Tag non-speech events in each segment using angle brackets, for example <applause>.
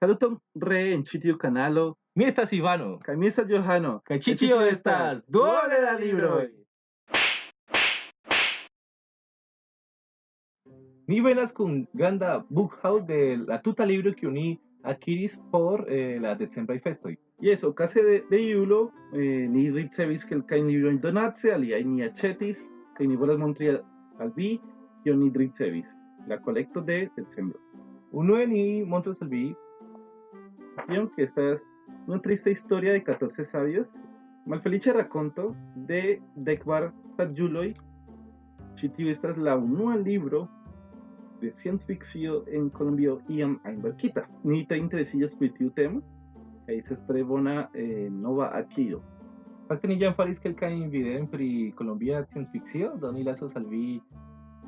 Saluton reen ĉi tiu kanalo. Mi estas Ivano kaj mi estas Johano kaj ĉi tio estas duole da libroj. Ni venas kun granda bookhouse de la tuta libro kiu ni akiris por eh, la decembraj festoj. Jes, okaze de, de julo eh, ni ricevis kelkajn librojn donace, aliaj ni aĉetis kaj ni volas montri al vi kion ni ricevis la kolekto de decembro. Unue ni montros al vi tion que esta es una triste historia de 14 sabios. Malfelice raconto de Dekvar Sajuloi. Ĉi tiu estas la unua libro de science fiction en Colombio iam einverkita. Ni tre interesiĝas pri tiu temo kaj estas tre bona eh, nova akiro. Fakte ni jam faris kelkajn videojn pri Colombia science fiction, do ni lasos al vi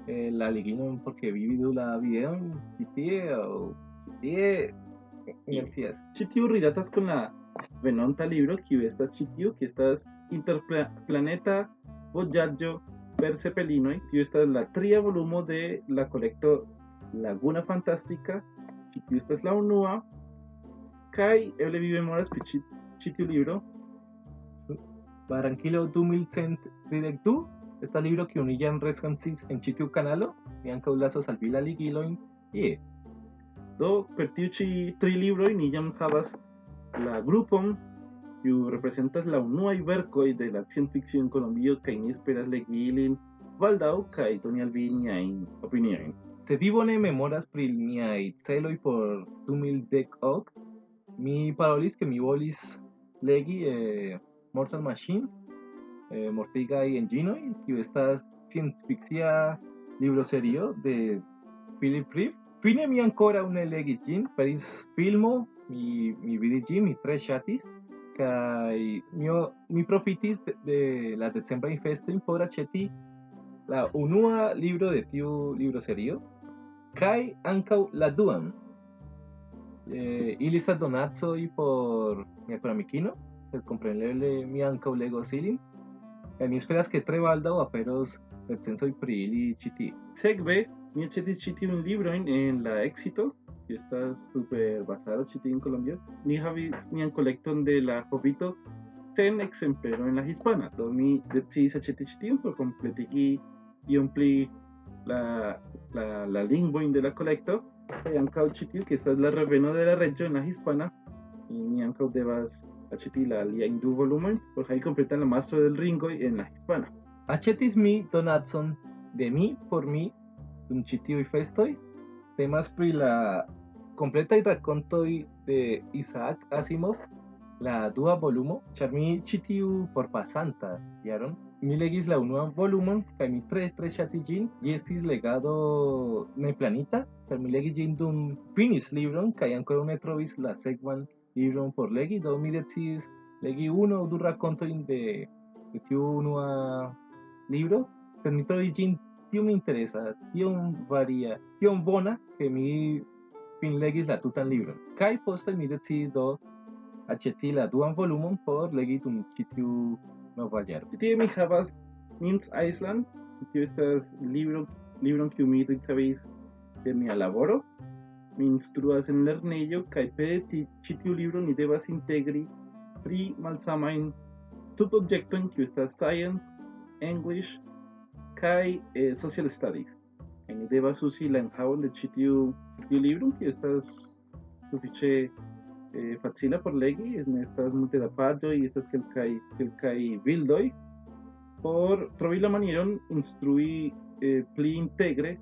eh, la liginon porque vi la videon ĉi tie Gracias. Ĉi tiu rilatas con la venonta libro kiu estas ĉi tiu, que estas interplaneta vojaĝo per cepelinoj. Tiu estas la tria volumo de la kolekto Laguna Fantástica. Ĉi tiu estas la unua. Kaj eble vi memoras pri ĉi, ĉi tiu libro. Barranquilo 2132. Esta libro que unillan rescansis en ĉi tiu kanalo. Mi ankaŭ lasos al vi la ligilojn. Yeah. Do per tiu ĉi tri libroj ni jam havas la grupon kiu reprezentas la unuaj verkoj de la sciencfikcio en Kolombio kaj ni esperas legi ilin baldaŭ kaj doni al vi niajn opiniojn. Se vi bone memoras pri miaj celoj por 2010 mi parolis ke mi volis legi eh, Mortal Machines eh, Mortigaj Enginoj kiu estas sciencfikcia libroserio de Philip Reeve Fine mi ancora un legis ĝin, faris filmo, mi, mi vidis ĝin, mi tre ŝatis, kai mi, mi profitis de la decembra festo por aĉeti la unua libro de tiu libro serio kai ankaŭ la duan. Eh, ili sa donaco i por mia amikino sed kompreneble mi ankaŭ legos ilin kaj mi esperas ke tre baldaŭ aperos recenzoj pri ili ĉi tie sekve mi aĉetis ĉi tiun librojn en la Éxito, que estas super basado en Colombia. Ni havis nian kolekton de la Hobito sen ekzemplero en la hispana. Do mi decidis aĉeti ĉi tiun por kompletigi iom pli la, la, la lingvojn de la kolekto. Kaj ankaŭ ĉi tiu, que estas la reveno de la reĝo en la hispana. Ni ankaŭ devas aĉeti la aliajn du volumojn por havi kompletan la mastro del ringoj en la hispana. Aĉetis mi donacon de mi por mi dum ĉi tiuj festoj temas pri la kompletaj rakontoj de Isaac Asimov la dua volumo ĉar mi ĉi tiu forpasanta mi legis la unuan volumon kaj mi tre tre ŝatis ĝin ĝi estis legado neplanita ĉar mi legis ĝin dum finis libron kaj ankoraŭ ne la sekvan libron por legi do mi decidis legi unu aŭ du rakontojn de, de tiu unua libro sed mi trovis tio me interesa, tio varia, tio bona que mi finlegis la tutan libron. Kaj poste mi decidis do aĉeti la duan volumon por legi dum ĉi tiu nova jaro. Mi havas Mins Island, tio estas libro libron kiu mi ricevis de mia laboro. Mi instruas en lernejo kaj per ĉi tiu libro ni devas integri tri malsamajn subobjektojn kiu estas Science, English kai eh, social studies. En devas usi la enhavon de ĉi tiu libro que estas sufiĉe eh, facila por legi ne estas multe da paĝoj estas kelkaj kelkaj bildoj por trovi la manieron instrui eh, pli integre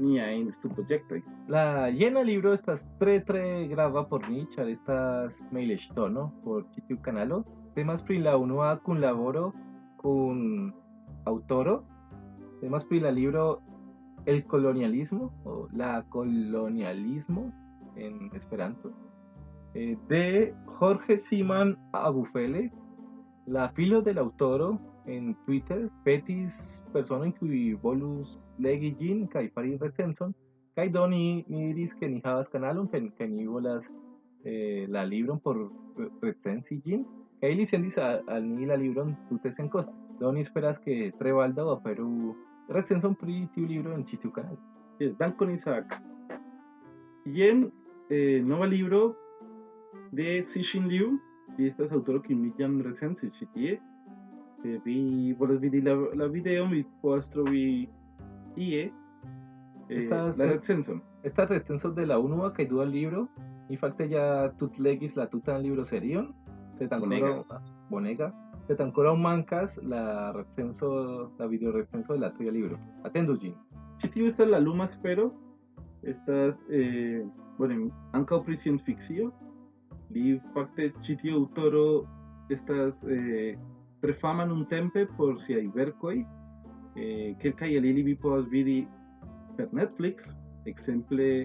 niajn studprojektojn la jena libro estas tre tre grava por ni ĉar estas mejleŝtono por ĉi tiu kanalo temas pri la unua kunlaboro kun aŭtoro Además, pri la libro El colonialismo o la colonialismo en Esperanto eh, de Jorge Siman Abufele, la filo del autor en Twitter, petis persona qui volus legi ĝin kaj fari recenzon kaj do ni, diris ke ni havas kanalon kaj, kaj ni volas eh, la libron por recenzi ĝin kaj li al, al ni la libron tute senkoste. Do ni esperas ke tre baldaŭ aperu recensión pri tiu libro en ĉi tiu kanalo. Dankon Isaac. Jen eh, nuevo libro de Cixin Liu, y este es autor que me llama recién, chitie. Eh, vi, por vidi la, la video, mi postro vi IE, eh, Estas- la recenso. Esta recenso de la UNUA que ayuda al libro, infatti ya tut legis la tutan libro serion, se tan Bonega. bonega, sed ankoraŭ mancas la recenso, la videorecenso de la tuya libro. Atendu Gin si tiu estas la luma sfero. Estas eh, bueno, anca pri scienc-fikcio. Li fakte ĉi tiu estas eh, tre fama nuntempe por siaj verkoj. Eh, kelkaj el ili vi povas vidi per Netflix, ekzemple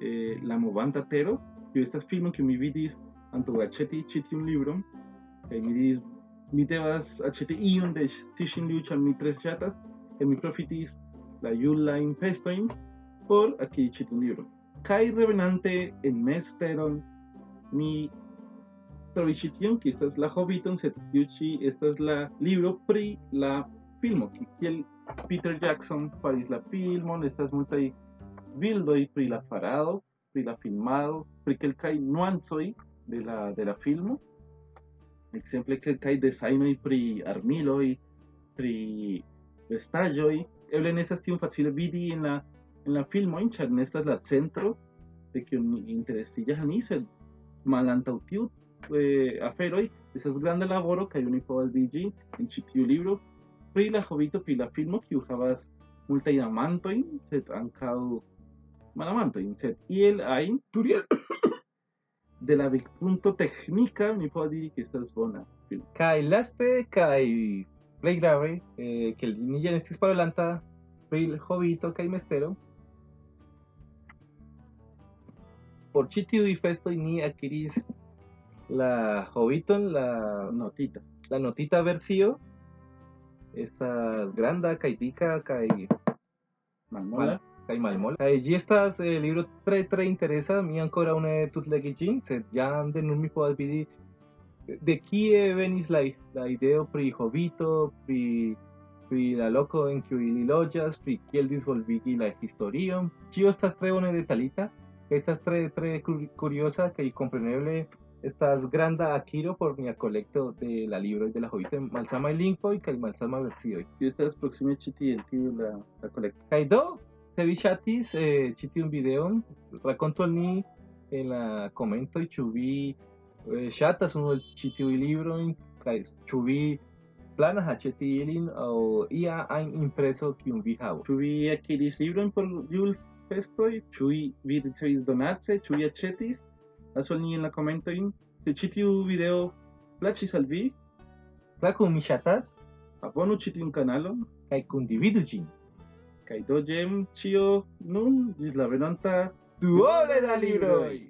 eh, La Movanta Tero, kiu estas filmo kiu mi vidis antaŭ aĉeti ĉi tiun libron kaj mi diris mi devas aĉeti iun de Liu ĉar mi tre ŝatas kaj mi profitis la Julajn festojn por akiri ĉi tiun libron. Kaj revenante en mesteron mi trovis ĉi tion, kiu estas la Hobbiton, sed tiu ĉi estas la libro pri la filmo, ki- kiel Peter Jackson faris la filmon, estas multaj bildoj pri la farado, pri la filmado, pri kelkaj nuancoj de la, de la filmo. Exemple kelkaj desajnoj pri armiloj, pri vestaĵoj, eble ne estas tiom facile vidi en la en la filmo ĉar ne estas la centro de kiu mi interesiĝas ni, sed malantaŭ tiu eh, aferoj estas granda laboro kaj oni povas digi en ĉi tiu libro pri la hobito pri la filmo kiu havas multajn amantojn, sed ankaŭ malamantojn, sed iel ajn Turiel. <coughs> de la vidpunto teknika mi diri ke estas bona. Kai laste kai play grave eh, que el ninja en este parolanta pri hobito kai mestero por chitiu y festo y ni adquiris la hobiton la Notita. la notita versio esta granda kai tica kai Malmola. kai malmola kai gi estas eh, libro tre tre interesa mi ancora une tut legigin sed de nun mi podas vidi de kie venis la, la ideo pri hobito pri pri la loko en kiu ili loĝas pri kiel disvolvigi la historion ĉio estas tre bone detalita estas tre tre cur- curiosa kaj kompreneble estas granda akiro por mia kolekto de la libroj de la hobito malsamaj lingvoj kaj malsamaj versioj Kiu estas proksime ĉi tie en tiu la, la kolekto. Kaj do, Se vi ŝatis eh, ĉi tiun videon, rakontu al ni en la komentoj ĉu vi eh, ŝatas unu el ĉi tiuj librojn kaj ĉu vi planas aĉeti ilin aŭ ia ajn impreso kiun vi havas. Ĉu vi akiris librojn por julfestoj? Ĉu vi ricevis donace? Ĉu vi aĉetis? Lasu al ni en la komentojn. Se ĉi tiu video plaĉis al vi, klaku mi ŝatas, abonu ĉi tiun kanalon kaj kundividu ĝin. Kai do gem cio nun gis la venonta duole da libroi.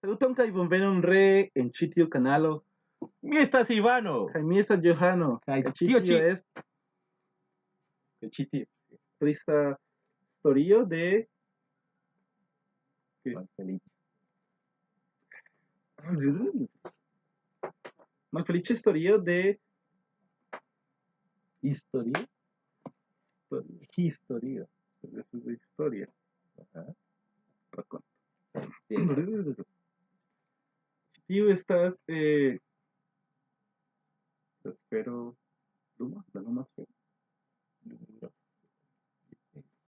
Saluton kai bonvenon re en ĉi tiu kanalo. Mi estas Ivano. Kaj mi estas Johano. Kaj ĉi tio ĉi es kaj ĉi tio trista historio de Malfeliĉa historio de Historio. de su historia. Ajá. Raconto. Bien. Tiu estas eh, la esfero luma, la luma esfero.